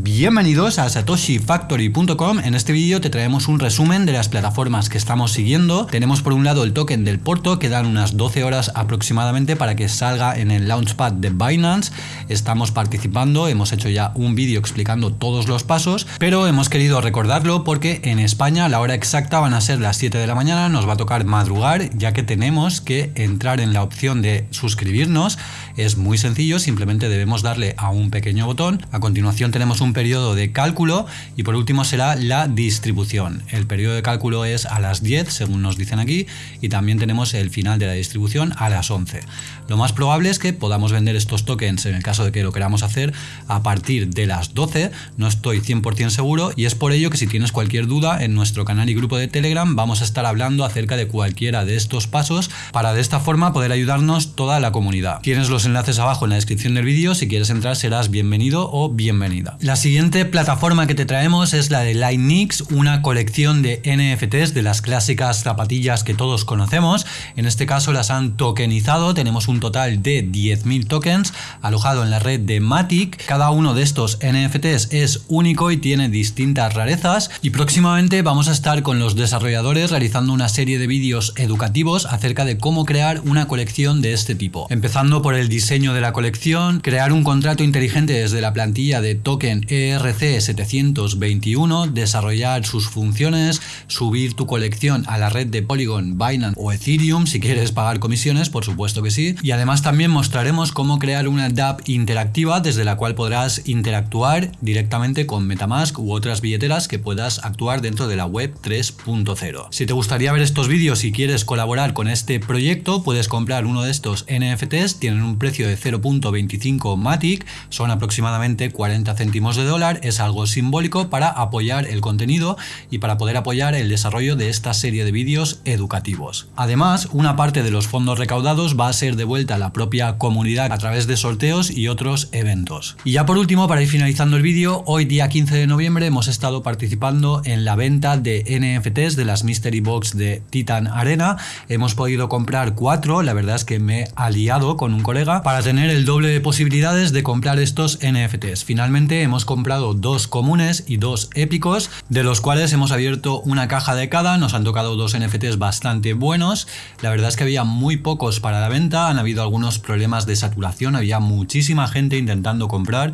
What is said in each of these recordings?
Bienvenidos a satoshifactory.com. En este vídeo te traemos un resumen de las plataformas que estamos siguiendo. Tenemos por un lado el token del Porto, que dan unas 12 horas aproximadamente para que salga en el Launchpad de Binance. Estamos participando, hemos hecho ya un vídeo explicando todos los pasos, pero hemos querido recordarlo porque en España la hora exacta van a ser las 7 de la mañana, nos va a tocar madrugar, ya que tenemos que entrar en la opción de suscribirnos. Es muy sencillo, simplemente debemos darle a un pequeño botón. A continuación tenemos un periodo de cálculo y por último será la distribución. El periodo de cálculo es a las 10, según nos dicen aquí, y también tenemos el final de la distribución a las 11. Lo más probable es que podamos vender estos tokens en el caso de que lo queramos hacer a partir de las 12, no estoy 100% seguro y es por ello que si tienes cualquier duda en nuestro canal y grupo de Telegram vamos a estar hablando acerca de cualquiera de estos pasos para de esta forma poder ayudarnos toda la comunidad. Tienes los enlaces abajo en la descripción del vídeo, si quieres entrar serás bienvenido o bienvenida. La siguiente plataforma que te traemos es la de Lightnix, una colección de NFTs de las clásicas zapatillas que todos conocemos. En este caso las han tokenizado, tenemos un total de 10.000 tokens alojado en la red de Matic. Cada uno de estos NFTs es único y tiene distintas rarezas y próximamente vamos a estar con los desarrolladores realizando una serie de vídeos educativos acerca de cómo crear una colección de este tipo. Empezando por el diseño de la colección, crear un contrato inteligente desde la plantilla de token ERC721, desarrollar sus funciones, subir tu colección a la red de Polygon, Binance o Ethereum si quieres pagar comisiones, por supuesto que sí. Y además también mostraremos cómo crear una DApp interactiva desde la cual podrás interactuar directamente con Metamask u otras billeteras que puedas actuar dentro de la web 3.0. Si te gustaría ver estos vídeos y quieres colaborar con este proyecto, puedes comprar uno de estos NFTs, tienen un precio de 0.25 Matic, son aproximadamente 40 céntimos de dólar, es algo simbólico para apoyar el contenido y para poder apoyar el desarrollo de esta serie de vídeos educativos. Además, una parte de los fondos recaudados va a ser devuelta a la propia comunidad a través de sorteos y otros eventos. Y ya por último, para ir finalizando el vídeo, hoy día 15 de noviembre hemos estado participando en la venta de NFTs de las Mystery Box de Titan Arena. Hemos podido comprar cuatro, la verdad es que me he aliado con un colega para tener el doble de posibilidades de comprar estos NFTs. Finalmente hemos comprado dos comunes y dos épicos, de los cuales hemos abierto una caja de cada, nos han tocado dos NFTs bastante buenos, la verdad es que había muy pocos para la venta, han habido algunos problemas de saturación, había muchísima gente intentando comprar,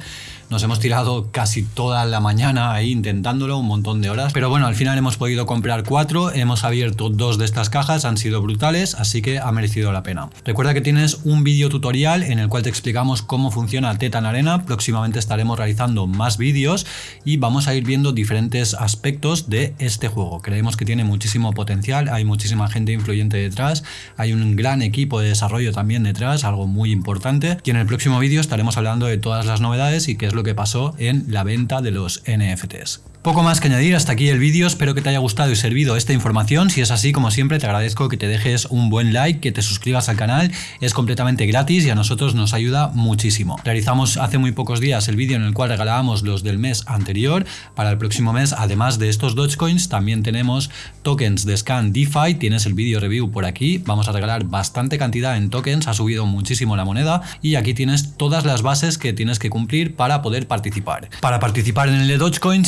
nos hemos tirado casi toda la mañana ahí intentándolo, un montón de horas. Pero bueno, al final hemos podido comprar cuatro, hemos abierto dos de estas cajas, han sido brutales, así que ha merecido la pena. Recuerda que tienes un vídeo tutorial en el cual te explicamos cómo funciona Tetan Arena. Próximamente estaremos realizando más vídeos y vamos a ir viendo diferentes aspectos de este juego. Creemos que tiene muchísimo potencial, hay muchísima gente influyente detrás, hay un gran equipo de desarrollo también detrás, algo muy importante. Y en el próximo vídeo estaremos hablando de todas las novedades y qué es lo que pasó en la venta de los NFTs. Poco más que añadir, hasta aquí el vídeo, espero que te haya gustado y servido esta información, si es así como siempre te agradezco que te dejes un buen like, que te suscribas al canal, es completamente gratis y a nosotros nos ayuda muchísimo. Realizamos hace muy pocos días el vídeo en el cual regalábamos los del mes anterior, para el próximo mes además de estos Dogecoins también tenemos tokens de Scan DeFi, tienes el vídeo review por aquí, vamos a regalar bastante cantidad en tokens, ha subido muchísimo la moneda y aquí tienes todas las bases que tienes que cumplir para poder participar. Para participar en el de Dogecoin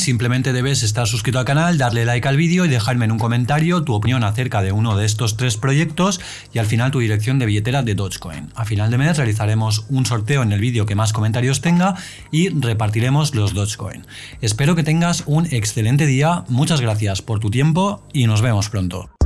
debes estar suscrito al canal, darle like al vídeo y dejarme en un comentario tu opinión acerca de uno de estos tres proyectos y al final tu dirección de billetera de Dogecoin. A final de mes realizaremos un sorteo en el vídeo que más comentarios tenga y repartiremos los Dogecoin. Espero que tengas un excelente día, muchas gracias por tu tiempo y nos vemos pronto.